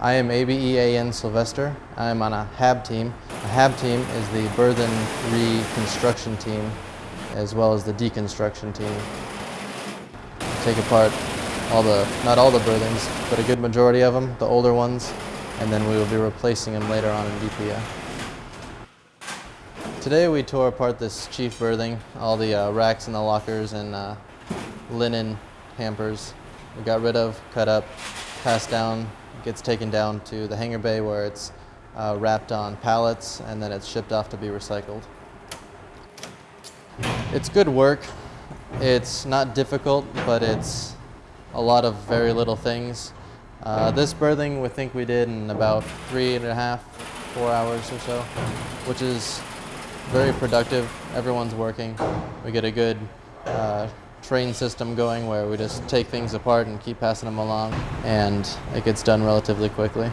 I am ABEAN Sylvester. I'm on a HAB team. A HAB team is the Berthing Reconstruction team as well as the deconstruction team. Take apart all the, not all the berthings, but a good majority of them, the older ones, and then we will be replacing them later on in DPA. Today we tore apart this chief berthing, all the uh, racks and the lockers and uh, linen hampers. We got rid of, cut up, passed down, gets taken down to the hangar bay where it's uh, wrapped on pallets and then it's shipped off to be recycled. It's good work. It's not difficult, but it's a lot of very little things. Uh, this berthing we think we did in about three and a half, four hours or so, which is very productive. Everyone's working. We get a good uh, train system going where we just take things apart and keep passing them along and it gets done relatively quickly.